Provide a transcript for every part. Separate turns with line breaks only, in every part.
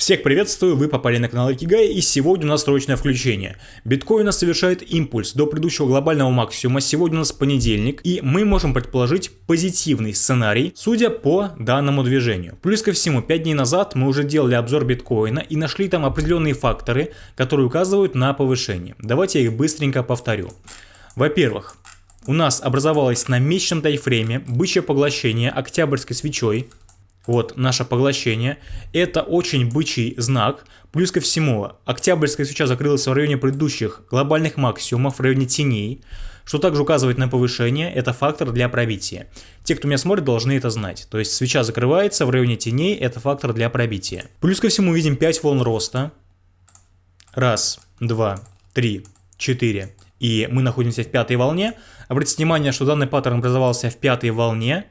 Всех приветствую, вы попали на канал Икигай и сегодня у нас срочное включение. Биткоин совершает импульс до предыдущего глобального максимума, сегодня у нас понедельник и мы можем предположить позитивный сценарий, судя по данному движению. Плюс ко всему, 5 дней назад мы уже делали обзор биткоина и нашли там определенные факторы, которые указывают на повышение. Давайте я их быстренько повторю. Во-первых, у нас образовалось на месячном тайфрейме бычье поглощение октябрьской свечой, вот наше поглощение. Это очень бычий знак. Плюс ко всему, октябрьская свеча закрылась в районе предыдущих глобальных максимумов, в районе теней, что также указывает на повышение, это фактор для пробития. Те, кто меня смотрит, должны это знать. То есть свеча закрывается в районе теней, это фактор для пробития. Плюс ко всему видим 5 волн роста. Раз, два, три, четыре. И мы находимся в пятой волне. Обратите внимание, что данный паттерн образовался в пятой волне.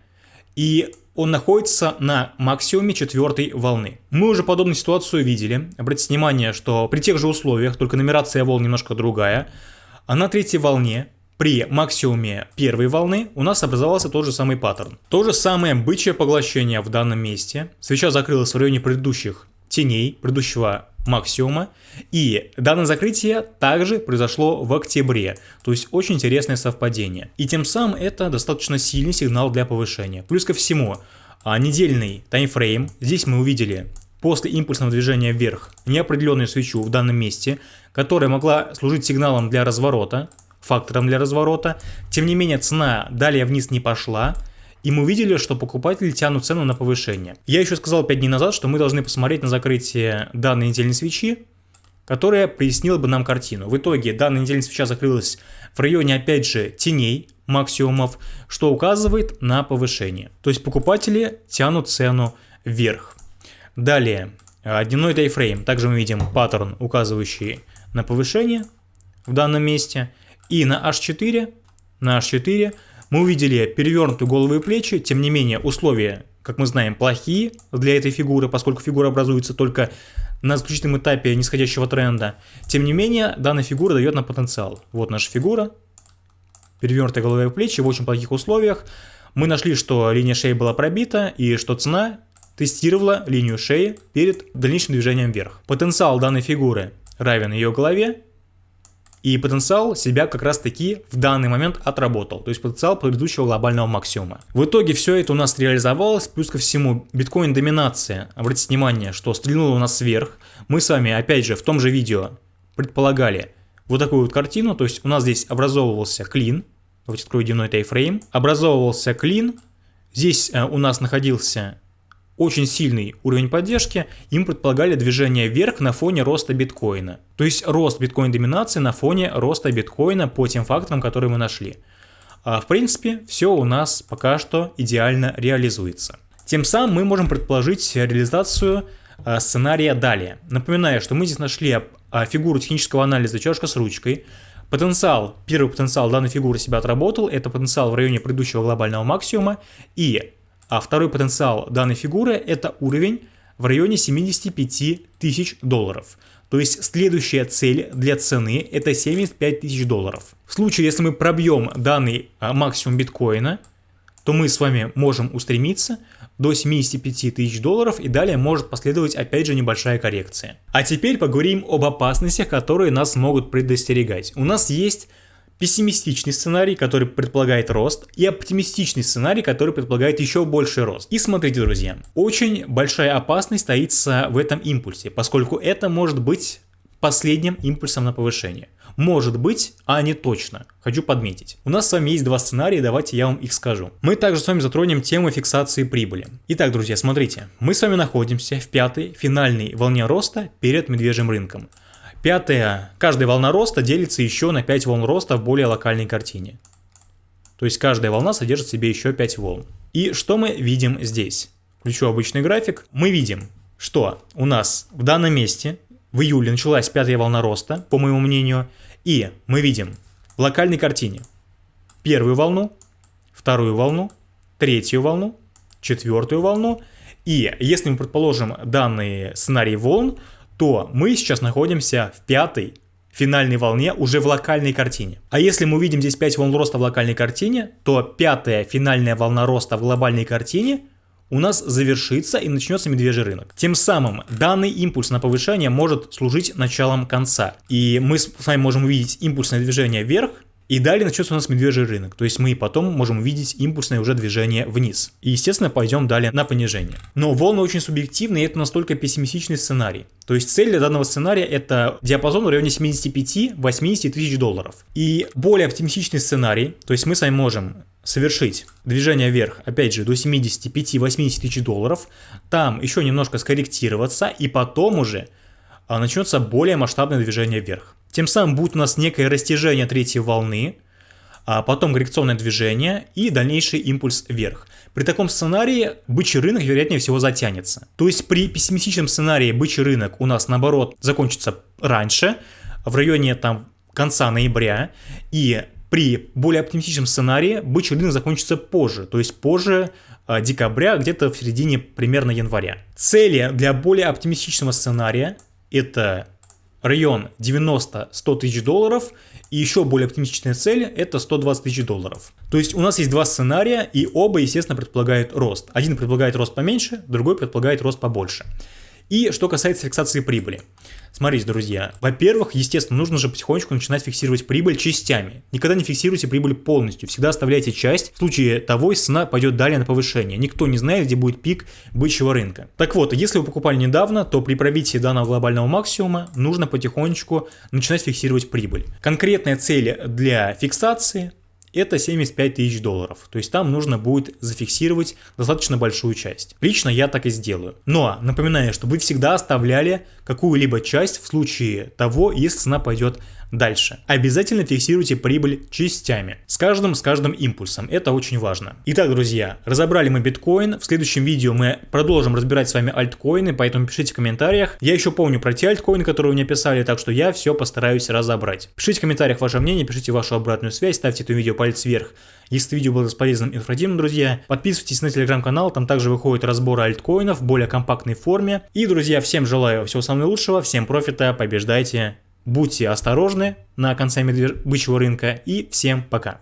И он находится на максимуме четвертой волны. Мы уже подобную ситуацию видели. Обратите внимание, что при тех же условиях, только нумерация волн немножко другая, а на третьей волне при максимуме первой волны у нас образовался тот же самый паттерн. То же самое бычье поглощение в данном месте. Свеча закрылась в районе предыдущих теней, предыдущего максимума. И данное закрытие также произошло в октябре, то есть очень интересное совпадение. И тем самым это достаточно сильный сигнал для повышения. Плюс ко всему, а, недельный таймфрейм, здесь мы увидели после импульсного движения вверх неопределенную свечу в данном месте, которая могла служить сигналом для разворота, фактором для разворота. Тем не менее, цена далее вниз не пошла, и мы увидели, что покупатели тянут цену на повышение. Я еще сказал 5 дней назад, что мы должны посмотреть на закрытие данной недельной свечи, которая прояснила бы нам картину. В итоге данная недельная свеча закрылась в районе, опять же, теней максимумов, что указывает на повышение. То есть покупатели тянут цену вверх. Далее, дневной тайфрейм. Также мы видим паттерн, указывающий на повышение в данном месте. И на H4, на H4 мы увидели перевернутую голову и плечи, тем не менее условия, как мы знаем, плохие для этой фигуры, поскольку фигура образуется только на заключительном этапе нисходящего тренда. Тем не менее, данная фигура дает нам потенциал. Вот наша фигура, перевернутая голова и плечи в очень плохих условиях. Мы нашли, что линия шеи была пробита и что цена тестировала линию шеи перед дальнейшим движением вверх. Потенциал данной фигуры равен ее голове, и потенциал себя как раз таки в данный момент отработал, то есть потенциал предыдущего глобального максимума. В итоге все это у нас реализовалось, плюс ко всему биткоин доминация, обратите внимание, что стрельнула у нас вверх. Мы с вами опять же в том же видео предполагали вот такую вот картину, то есть у нас здесь образовывался клин, давайте открою дневной тайфрейм, образовывался клин, здесь э, у нас находился очень сильный уровень поддержки, им предполагали движение вверх на фоне роста биткоина. То есть рост биткоин-доминации на фоне роста биткоина по тем факторам, которые мы нашли. А в принципе, все у нас пока что идеально реализуется. Тем самым мы можем предположить реализацию а, сценария далее. Напоминаю, что мы здесь нашли а, фигуру технического анализа чашка с ручкой. Потенциал, первый потенциал данной фигуры себя отработал, это потенциал в районе предыдущего глобального максимума. И а второй потенциал данной фигуры это уровень в районе 75 тысяч долларов. То есть следующая цель для цены это 75 тысяч долларов. В случае, если мы пробьем данный а, максимум биткоина, то мы с вами можем устремиться до 75 тысяч долларов и далее может последовать опять же небольшая коррекция. А теперь поговорим об опасностях, которые нас могут предостерегать. У нас есть пессимистичный сценарий, который предполагает рост, и оптимистичный сценарий, который предполагает еще больший рост. И смотрите, друзья, очень большая опасность таится в этом импульсе, поскольку это может быть последним импульсом на повышение. Может быть, а не точно. Хочу подметить. У нас с вами есть два сценария, давайте я вам их скажу. Мы также с вами затронем тему фиксации прибыли. Итак, друзья, смотрите. Мы с вами находимся в пятой финальной волне роста перед медвежьим рынком. Пятое. Каждая волна роста делится еще на 5 волн роста в более локальной картине. То есть каждая волна содержит в себе еще 5 волн. И что мы видим здесь? Включу обычный график. Мы видим, что у нас в данном месте в июле началась пятая волна роста, по моему мнению. И мы видим в локальной картине первую волну, вторую волну, третью волну, четвертую волну. И если мы предположим данный сценарий волн, то мы сейчас находимся в пятой финальной волне уже в локальной картине. А если мы увидим здесь 5 волн роста в локальной картине, то пятая финальная волна роста в глобальной картине у нас завершится и начнется медвежий рынок. Тем самым данный импульс на повышение может служить началом конца. И мы с вами можем увидеть импульсное движение вверх, и далее начнется у нас медвежий рынок, то есть мы потом можем увидеть импульсное уже движение вниз. И естественно пойдем далее на понижение. Но волны очень субъективны и это настолько пессимистичный сценарий. То есть цель для данного сценария это диапазон в районе 75-80 тысяч долларов. И более оптимистичный сценарий, то есть мы с вами можем совершить движение вверх, опять же, до 75-80 тысяч долларов, там еще немножко скорректироваться, и потом уже а, начнется более масштабное движение вверх. Тем самым будет у нас некое растяжение третьей волны, а потом коррекционное движение и дальнейший импульс вверх. При таком сценарии бычий рынок вероятнее всего затянется. То есть при пессимистичном сценарии бычий рынок у нас наоборот закончится раньше, в районе там конца ноября, и при более оптимистичном сценарии бычий рынок закончится позже, то есть позже э, декабря, где-то в середине примерно января. Цели для более оптимистичного сценария это район 90-100 тысяч долларов, и еще более оптимистичная цель это 120 тысяч долларов. То есть у нас есть два сценария, и оба, естественно, предполагают рост. Один предполагает рост поменьше, другой предполагает рост побольше. И что касается фиксации прибыли. Смотрите, друзья, во-первых, естественно, нужно же потихонечку начинать фиксировать прибыль частями. Никогда не фиксируйте прибыль полностью, всегда оставляйте часть, в случае того, цена пойдет далее на повышение. Никто не знает, где будет пик бычьего рынка. Так вот, если вы покупали недавно, то при пробитии данного глобального максимума нужно потихонечку начинать фиксировать прибыль. Конкретная цель для фиксации это 75 тысяч долларов. То есть там нужно будет зафиксировать достаточно большую часть. Лично я так и сделаю. Но напоминаю, что вы всегда оставляли какую-либо часть в случае того, если цена пойдет Дальше. Обязательно фиксируйте прибыль частями. С каждым, с каждым импульсом. Это очень важно. Итак, друзья, разобрали мы биткоин. В следующем видео мы продолжим разбирать с вами альткоины, поэтому пишите в комментариях. Я еще помню про те альткоины, которые вы мне писали, так что я все постараюсь разобрать. Пишите в комментариях ваше мнение, пишите вашу обратную связь, ставьте это видео палец вверх. Если видео было полезным и информативным, друзья, подписывайтесь на телеграм-канал, там также выходят разборы альткоинов в более компактной форме. И, друзья, всем желаю всего самого лучшего, всем профита, побеждайте Будьте осторожны на конце бычьего рынка и всем пока.